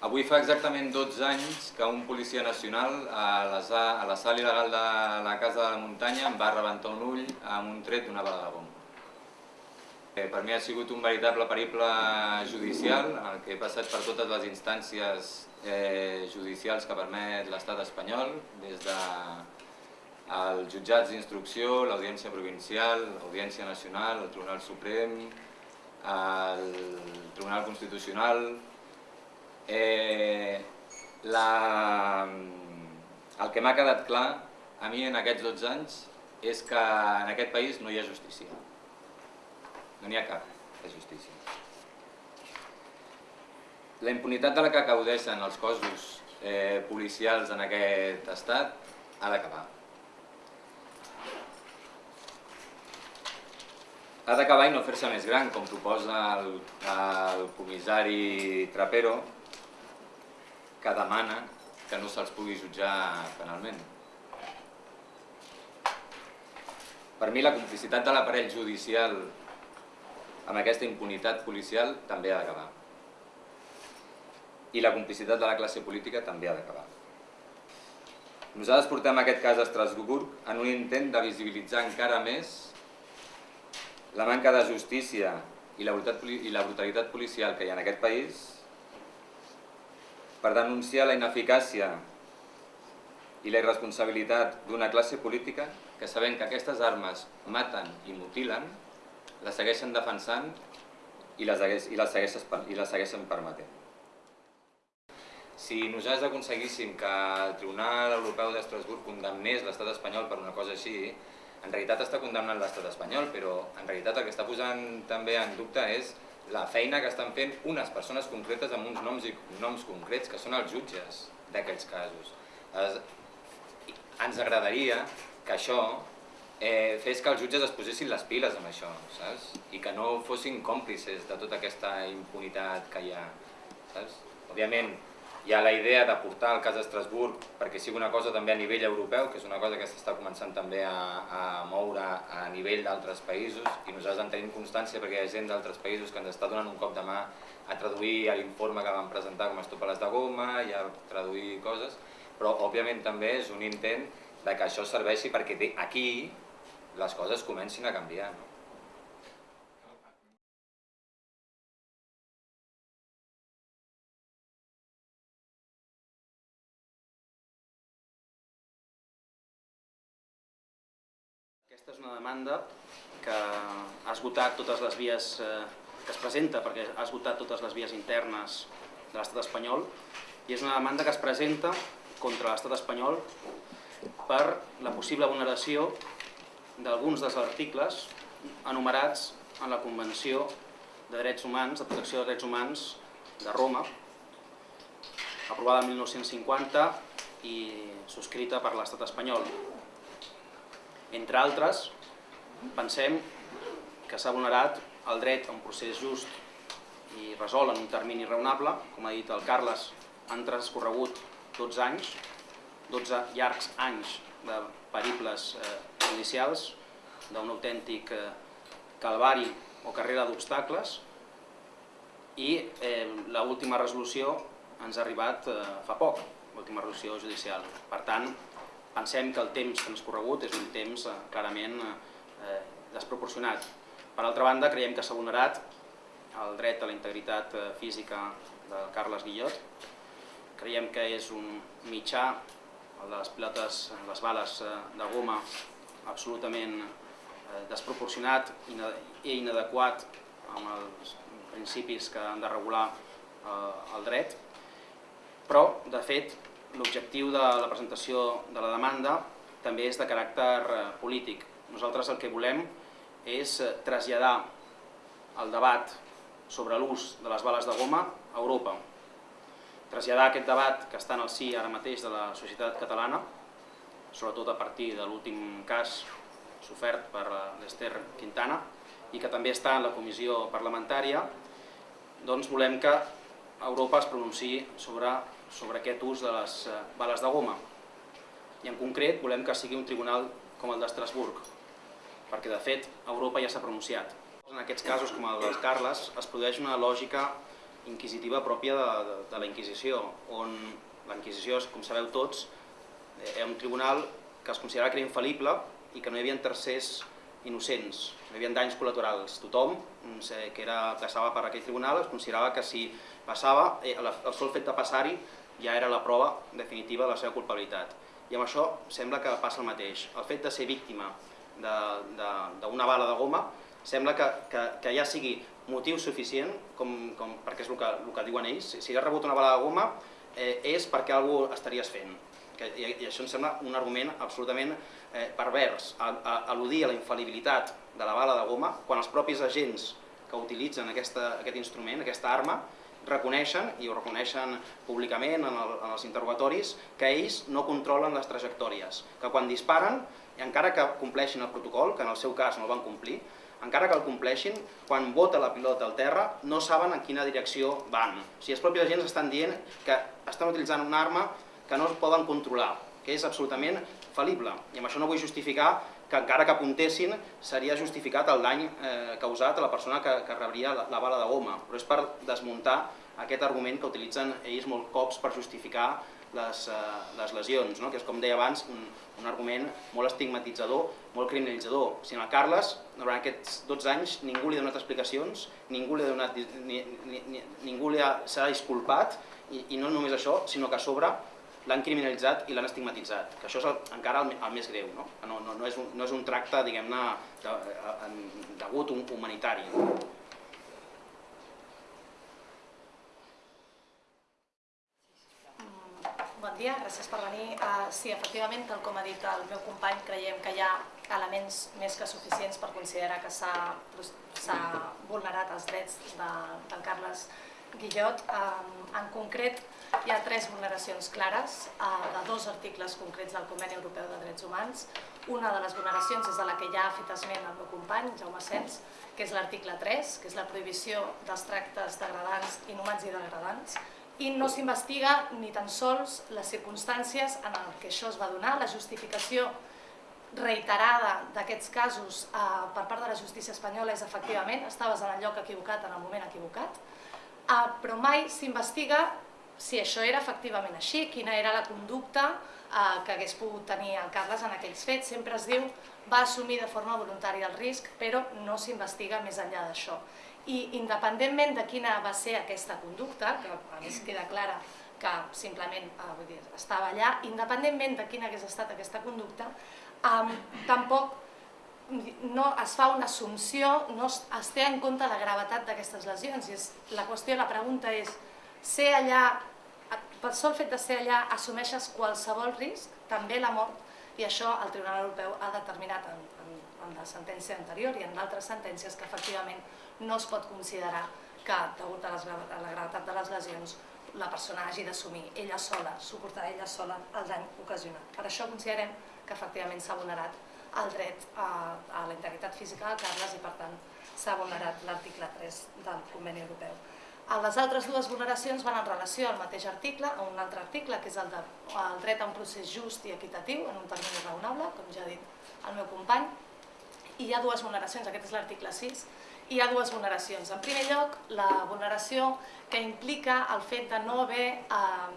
Avui fa exactament 12 anys que un policia nacional a la, a la sala il·legal de la Casa de la Muntanya em va rebentar un ull amb un tret d'una bala de bomba. Eh, per mi ha sigut un veritable periple judicial el que he passat per totes les instàncies eh, judicials que permet l'estat espanyol, des de jutjats d'instrucció, l'Audiència Provincial, l'Audiència Nacional, el Tribunal Suprem, el Tribunal Constitucional, Eh, la, el que m'ha quedat clar a mi en aquests 12 anys és que en aquest país no hi ha justícia. No n'hi ha cap de justícia. La impunitat de la que caudeixen els cossos eh, policials en aquest estat ha d'acabar. Ha d'acabar i no fer-se més gran, com proposa el, el comissari Trapero, que demana que no se'ls pugui jutjar penalment. Per mi la complicitat de l'aparell judicial amb aquesta impunitat policial també ha d'acabar. I la complicitat de la classe política també ha d'acabar. Nosaltres portem aquest cas a Estrasburg en un intent de visibilitzar encara més la manca de justícia i la brutalitat policial que hi ha en aquest país per denunciar la ineficàcia i la irresponsabilitat d'una classe política que sabent que aquestes armes maten i mutilen, la segueixen defensant i les, i les, segueixen, i les segueixen permetent. Si nosaltres aconseguíssim que el Tribunal Europeu d'Estrasburg condemnés l'estat espanyol per una cosa així, en realitat està condemnant l'estat espanyol, però en realitat el que està posant també en dubte és la feina que estan fent unes persones concretes amb uns noms i noms concrets, que són els jutges d'aquests casos. Ens agradaria que això eh, fes que els jutges es posessin les piles amb això, saps? I que no fossin còmplices de tota aquesta impunitat que hi ha, saps? Òbviament, hi ha la idea de portar el cas d'Estrasburg perquè sigui una cosa també a nivell europeu, que és una cosa que s'està començant també a, a moure a nivell d'altres països i nosaltres en tenim constància perquè hi ha gent d'altres països que ens està donant un cop de mà a traduir l'informe que vam presentar com a les de goma i a traduir coses, però òbviament també és un intent de que això serveixi perquè aquí les coses comencin a canviar. No? Demanda que ha esgotat totes les vies eh, que es presenta, perquè ha esgotat totes les vies internes de l'estat espanyol, i és una demanda que es presenta contra l'estat espanyol per la possible vulneració d'alguns dels articles enumerats en la Convenció de Drets Humans, de Protecció de Drets Humans de Roma, aprovada en 1950 i subscrita per l'estat espanyol. Entre altres, pensem que s'ha vulnerat el dret a un procés just i resol en un termini raonable. Com ha dit el Carles, han transcorregut 12 anys, 12 llargs anys de periples eh, judicials, d'un autèntic eh, calvari o carrera d'obstacles i eh, l'última resolució ens ha arribat eh, fa poc, l'última resolució judicial. Per tant, pensem que el temps transcorregut és un temps eh, clarament eh, desproporcionat. Per altra banda, creiem que s'ha vulnerat el dret a la integritat eh, física de Carles Guillot. Creiem que és un mitjà, el de les pilotes, les bales eh, de goma, absolutament eh, desproporcionat i inadequat amb els principis que han de regular eh, el dret, però, de fet, l'objectiu de la presentació de la demanda també és de caràcter eh, polític. Nosaltres el que volem és eh, traslladar el debat sobre l'ús de les bales de goma a Europa. Traslladar aquest debat que està en el si ara mateix de la societat catalana, sobretot a partir de l'últim cas sofert per eh, l'Ester Quintana, i que també està en la comissió parlamentària, doncs volem que Europa es pronunciï sobre sobre aquest ús de les eh, bales de goma. I en concret volem que sigui un tribunal com el d'Estrasburg, perquè de fet Europa ja s'ha pronunciat. En aquests casos, com el dels Carles, es produeix una lògica inquisitiva pròpia de, de, de la Inquisició, on la Inquisició, com sabeu tots, era un tribunal que es considerava que era infal·lible i que no hi havia tercers innocents, no hi havia danys col·laterals. Tothom que era, passava per aquell tribunal es considerava que si passava, eh, el sol fet de passar-hi ja era la prova definitiva de la seva culpabilitat. I amb això sembla que passa el mateix. El fet de ser víctima d'una bala de goma sembla que, que, que ja sigui motiu suficient, com, com, perquè és el que, el que diuen ells, si has rebut una bala de goma eh, és perquè algú estaries fent. Que, i, I això em sembla un argument absolutament eh, pervers, a, a, al·ludir a la infal·libilitat de la bala de goma quan els propis agents que utilitzen aquesta, aquest instrument, aquesta arma, reconeixen, i ho reconeixen públicament en, el, en els interrogatoris, que ells no controlen les trajectòries, que quan disparen, i encara que compleixin el protocol, que en el seu cas no el van complir, encara que el compleixin, quan vota la pilota al terra, no saben en quina direcció van. O sigui, els propis agents estan dient que estan utilitzant una arma que no es poden controlar, que és absolutament fal·lible. I amb això no vull justificar que encara que apuntessin seria justificat el dany eh, causat a la persona que, que rebria la, la bala de goma, però és per desmuntar aquest argument que utilitzen ells molt cops per justificar les, eh, les lesions, no? que és com deia abans un, un argument molt estigmatitzador, molt criminalitzador. Si en el Carles, durant aquests 12 anys, ningú li ha donat explicacions, ningú li ha donat, ni, ni, ni, ningú s'ha disculpat, i, i no només això, sinó que a sobre l'han criminalitzat i l'han estigmatitzat, que això és el, encara el, el més greu, no? No, no, no, és un, no és un tracte, diguem-ne, de, de, degut un humanitari. No? Bon dia, gràcies per venir. Uh, sí, efectivament, tal com ha dit el meu company, creiem que hi ha elements més que suficients per considerar que s'ha vulnerat els drets de, del Carles Guillot. Um, en concret, hi ha tres vulneracions clares eh, de dos articles concrets del Conveni Europeu de Drets Humans. Una de les vulneracions és de la que ja ha fet esment el meu company, Jaume Sens, que és l'article 3, que és la prohibició dels tractes degradants, inhumans i degradants, i no s'investiga ni tan sols les circumstàncies en què això es va donar, la justificació reiterada d'aquests casos eh, per part de la justícia espanyola és efectivament, estaves en el lloc equivocat en el moment equivocat, eh, però mai s'investiga si això era efectivament així, quina era la conducta eh, que hagués pogut tenir el Carles en aquells fets. Sempre es diu va assumir de forma voluntària el risc, però no s'investiga més enllà d'això. I independentment de quina va ser aquesta conducta, que a més queda clara que simplement eh, vull dir, estava allà, independentment de quina hagués estat aquesta conducta, eh, tampoc no es fa una assumpció, no es, es té en compte la gravetat d'aquestes lesions. I és, la qüestió, la pregunta és, ser allà pel sol fet de ser allà assumeixes qualsevol risc, també la mort, i això el Tribunal Europeu ha determinat en, en, en la sentència anterior i en d'altres sentències que efectivament no es pot considerar que, degut a, les, a la gravetat de les lesions, la persona hagi d'assumir ella sola, suportar ella sola el dany ocasionat. Per això considerem que efectivament s'ha vulnerat el dret a, a la integritat física de Carles i per tant s'ha vulnerat l'article 3 del Conveni Europeu. Les altres dues vulneracions van en relació al mateix article, a un altre article, que és el, de, el dret a un procés just i equitatiu en un termini raonable, com ja ha dit el meu company. I hi ha dues vulneracions, aquest és l'article 6, i hi ha dues vulneracions. En primer lloc, la vulneració que implica el fet de no haver eh,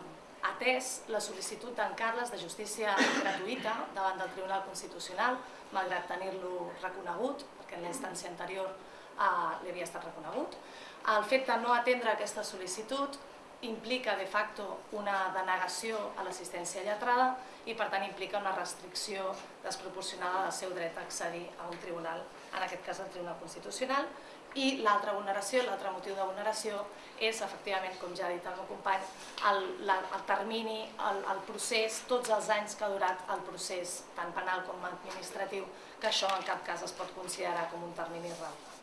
atès la sol·licitud d'en Carles de justícia gratuïta davant del Tribunal Constitucional, malgrat tenir-lo reconegut, perquè en la instància anterior li havia estat reconegut. El fet de no atendre aquesta sol·licitud implica de facto una denegació a l'assistència lletrada i per tant implica una restricció desproporcionada del seu dret a accedir a un tribunal, en aquest cas el Tribunal Constitucional, i l'altra vulneració, l'altre motiu de vulneració és efectivament, com ja ha dit el meu company, el, la, el termini, el, el procés, tots els anys que ha durat el procés, tant penal com administratiu, que això en cap cas es pot considerar com un termini raonable.